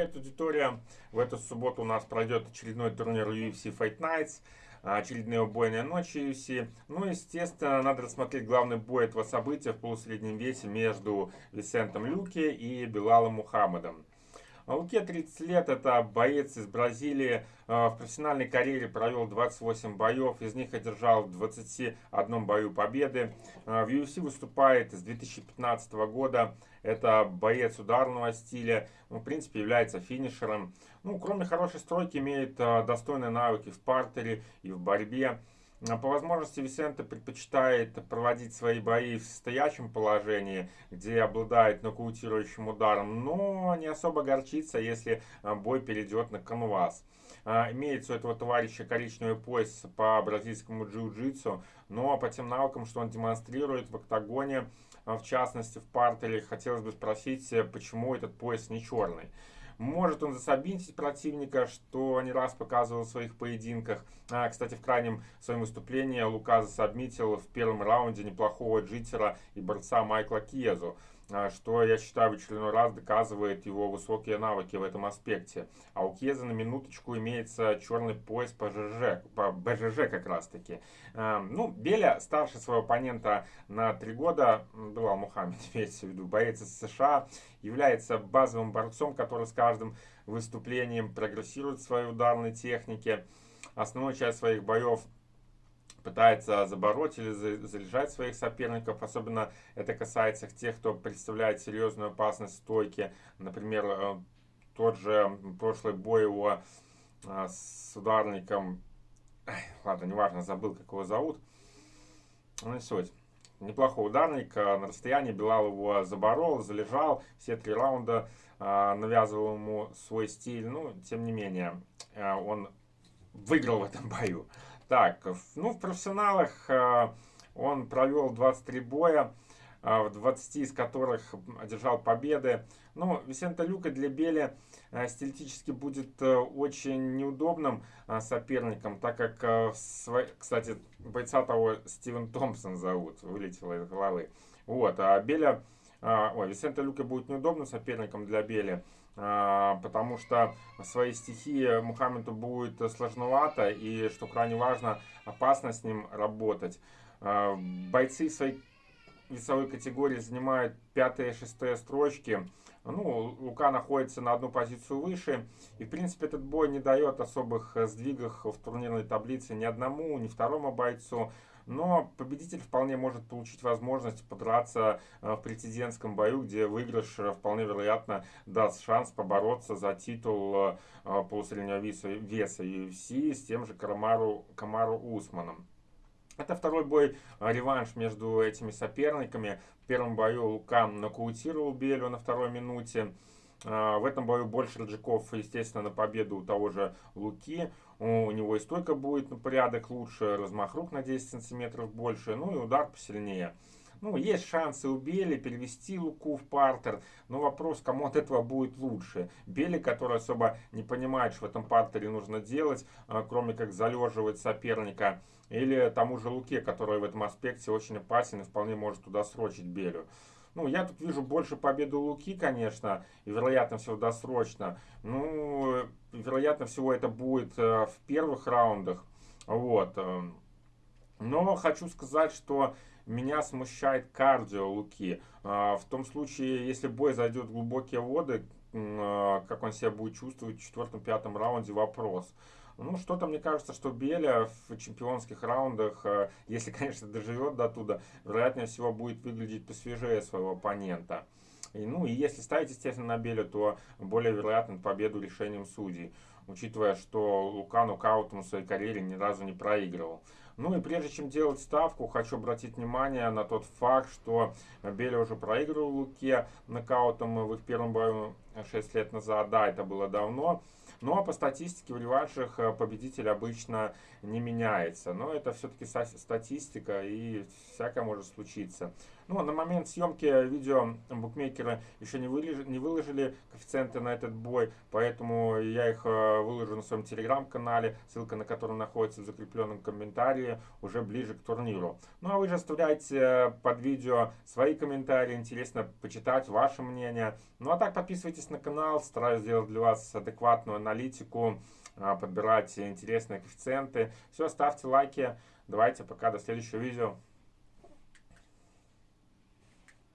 привет, аудитория! В эту субботу у нас пройдет очередной турнир UFC Fight Nights, очередные убойные ночи UFC. Ну, естественно, надо рассмотреть главный бой этого события в полусреднем весе между Висентом Люки и Белалом Мухаммедом. Луке 30 лет, это боец из Бразилии. Э, в профессиональной карьере провел 28 боев, из них одержал в 21 бою победы. Э, в UFC выступает с 2015 года. Это боец ударного стиля, ну, в принципе является финишером. Ну, кроме хорошей стройки, имеет достойные навыки в партере и в борьбе. А по возможности Висенте предпочитает проводить свои бои в стоячем положении, где обладает нокаутирующим ударом, но не особо горчится, если а, бой перейдет на канвас. А, имеется у этого товарища коричневый пояс по бразильскому джиу-джитсу, но по тем навыкам, что он демонстрирует в октагоне, в частности в партере, хотелось бы спросить, почему этот пояс не черный. Может он засобинтить противника, что не раз показывал в своих поединках. А, кстати, в крайнем своем выступлении Лука засобмитил в первом раунде неплохого джитера и борца Майкла Кьезу. А, что, я считаю, в очередной раз доказывает его высокие навыки в этом аспекте. А у Кеза на минуточку имеется черный пояс по ЖЖ, по БЖЖ как раз таки. А, ну, Беля старше своего оппонента на три года, Белал Мухаммед, имеется в виду, боец из США, является базовым борцом, который с каждым выступлением прогрессирует в своей ударной технике. Основную часть своих боев пытается забороть или залежать своих соперников. Особенно это касается тех, кто представляет серьезную опасность стойки. Например, э, тот же прошлый бой его э, с ударником, ладно, неважно, забыл, как его зовут. Ну не суть. Неплохой ударник, э, на расстоянии Белал его заборол, залежал, все три раунда навязывал ему свой стиль, ну, тем не менее, он выиграл в этом бою. Так, ну в профессионалах э, он провел 23 боя, э, в 20 из которых одержал победы. Ну, Висента Люка для Бели э, стилистически будет очень неудобным соперником, так как, кстати, бойца того Стивен Томпсон зовут, вылетело из головы. Вот, а Беля, ой, Висента Люка будет неудобным соперником для Бели. А, потому что свои стихии Мухаммеду будет сложновато и, что крайне важно, опасно с ним работать. А, бойцы своей весовой категории занимают пятые и шестые строчки. Ну, Лука находится на одну позицию выше. И, в принципе, этот бой не дает особых сдвигов в турнирной таблице ни одному, ни второму бойцу. Но победитель вполне может получить возможность подраться э, в президентском бою, где выигрыш э, вполне вероятно даст шанс побороться за титул э, полусреднего веса, веса UFC с тем же Камару, Камару Усманом. Это второй бой, реванш между этими соперниками. В первом бою Лука нокаутировал Белю на второй минуте. В этом бою больше Раджиков, естественно, на победу у того же Луки у него и стойка будет на порядок лучше, размах рук на 10 сантиметров больше, ну и удар посильнее. Ну, есть шансы у Бели перевести Луку в партер, но вопрос, кому от этого будет лучше. Бели, который особо не понимает, что в этом партере нужно делать, а, кроме как залеживать соперника, или тому же Луке, который в этом аспекте очень опасен и вполне может туда срочить Белю. Ну, я тут вижу больше победу Луки, конечно, и вероятно всего досрочно. Ну, вероятно всего это будет э, в первых раундах. Вот. Э. Но хочу сказать, что меня смущает кардио Луки. Э, в том случае, если бой зайдет в глубокие воды, как он себя будет чувствовать в четвертом-пятом раунде, вопрос. Ну, что-то мне кажется, что Беля в чемпионских раундах, э, если, конечно, доживет до туда, вероятнее всего будет выглядеть посвежее своего оппонента. И, ну, и если ставить, естественно, на Беля, то более вероятно победу решением судей, учитывая, что Лука нокаутом в своей карьере ни разу не проигрывал. Ну и прежде чем делать ставку, хочу обратить внимание на тот факт, что Беля уже проигрывал Луке нокаутом в их первом бою 6 лет назад. Да, это было давно. Но по статистике в реваншах э, победитель обычно не меняется. Но это все-таки статистика и всякое может случиться. Ну, на момент съемки видео букмекеры еще не выложили, не выложили коэффициенты на этот бой, поэтому я их э, выложу на своем телеграм-канале, ссылка на который находится в закрепленном комментарии. уже ближе к турниру. Ну а вы же оставляйте под видео свои комментарии, интересно почитать ваше мнение. Ну а так подписывайтесь на канал, стараюсь сделать для вас адекватную аналитику, а, подбирать интересные коэффициенты. Все, ставьте лайки. Давайте пока, до следующего видео.